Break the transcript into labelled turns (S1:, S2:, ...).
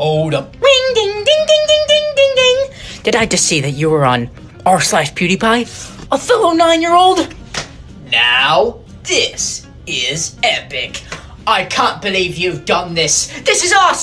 S1: Hold up. Ring ding ding ding ding ding ding ding. Did I just see that you were on r slash PewDiePie? A fellow nine-year-old? Now, this is epic. I can't believe you've done this. This is awesome.